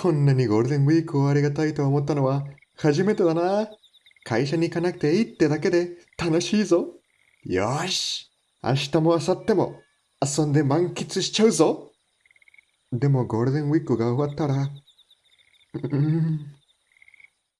こんなにゴールデンウィークをありがたいと思ったのは初めてだな。会社に行かなくていいってだけで楽しいぞ。よし。明日も明後日も遊んで満喫しちゃうぞ。でもゴールデンウィークが終わったら、うん